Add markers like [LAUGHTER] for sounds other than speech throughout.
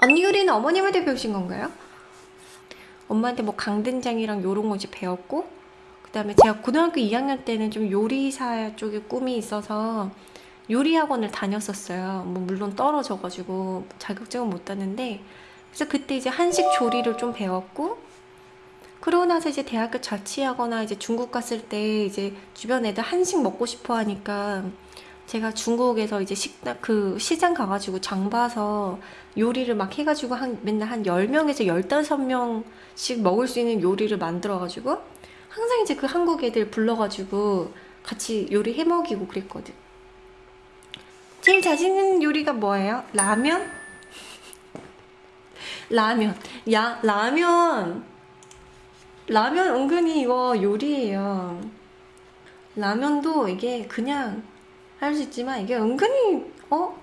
언니 요리는 어머님한테 배우신 건가요? 엄마한테 뭐 강된장이랑 요런 거 이제 배웠고 그 다음에 제가 고등학교 2학년 때는 좀 요리사 쪽에 꿈이 있어서 요리 학원을 다녔었어요. 뭐 물론 떨어져가지고 자격증은 못 땄는데 그래서 그때 이제 한식 조리를 좀 배웠고 그러고 나서 이제 대학교 자취하거나 이제 중국 갔을 때 이제 주변 애들 한식 먹고 싶어 하니까 제가 중국에서 이제 식당 그 시장 가가지고 장 봐서 요리를 막 해가지고 한 맨날 한 10명에서 15명씩 먹을 수 있는 요리를 만들어가지고 항상 이제 그 한국 애들 불러가지고 같이 요리 해 먹이고 그랬거든. 제일 자신 있는 요리가 뭐예요? 라면? [LAUGHS] 라면. 야, 라면. 라면 은근히 이거 요리예요. 라면도 이게 그냥 할 수 있지만 이게 은근히 어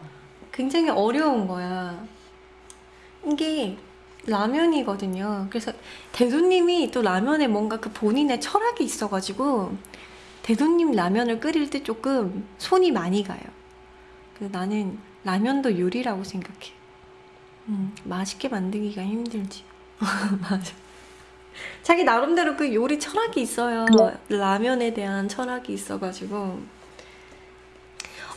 굉장히 어려운 거야. 이게 라면이거든요. 그래서 대도님이 또 라면에 뭔가 그 본인의 철학이 있어가지고 대도님 라면을 끓일 때 조금 손이 많이 가요. 그래서 나는 라면도 요리라고 생각해. 음, 맛있게 만들기가 힘들지. [LAUGHS] 맞아. 자기 나름대로 그 요리 철학이 있어요. 라면에 대한 철학이 있어가지고.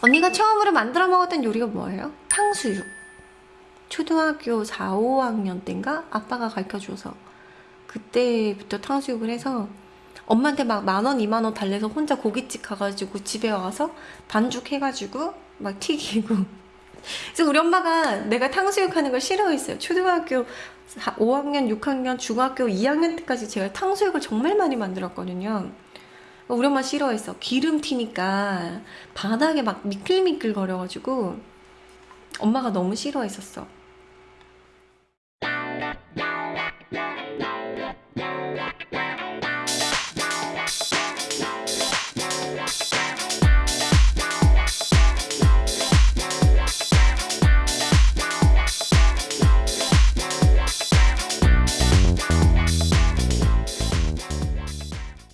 언니가 처음으로 만들어 먹었던 요리가 뭐예요? 탕수육. 초등학교 4, 5학년 때인가? 아빠가 가르쳐줘서. 그때부터 탕수육을 해서 엄마한테 막 만 원, 이만 원 달래서 혼자 고깃집 가가지고 집에 와서 반죽 해가지고 막 튀기고. 그래서 우리 엄마가 내가 탕수육 하는 걸 싫어했어요. 초등학교 4, 5학년, 6학년, 중학교 2학년 때까지 제가 탕수육을 정말 많이 만들었거든요. 우리 엄마 싫어했어. 기름 튀니까 바닥에 막 미끌미끌 거려가지고 엄마가 너무 싫어했었어.